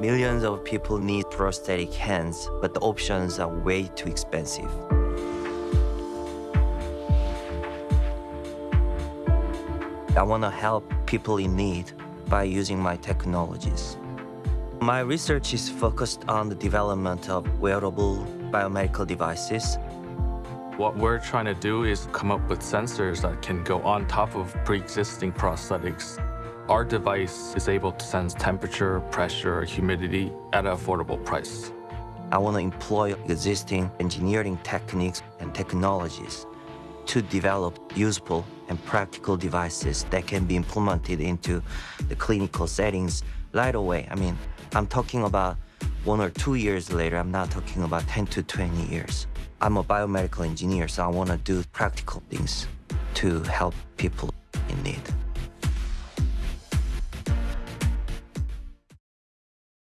Millions of people need prosthetic hands, but the options are way too expensive. I want to help people in need by using my technologies. My research is focused on the development of wearable biomedical devices. What we're trying to do is come up with sensors that can go on top of pre-existing prosthetics. Our device is able to sense temperature, pressure, humidity at an affordable price. I want to employ existing engineering techniques and technologies to develop useful and practical devices that can be implemented into the clinical settings right away. I mean, I'm talking about one or two years later. I'm not talking about 10 to 20 years. I'm a biomedical engineer, so I want to do practical things to help people in need.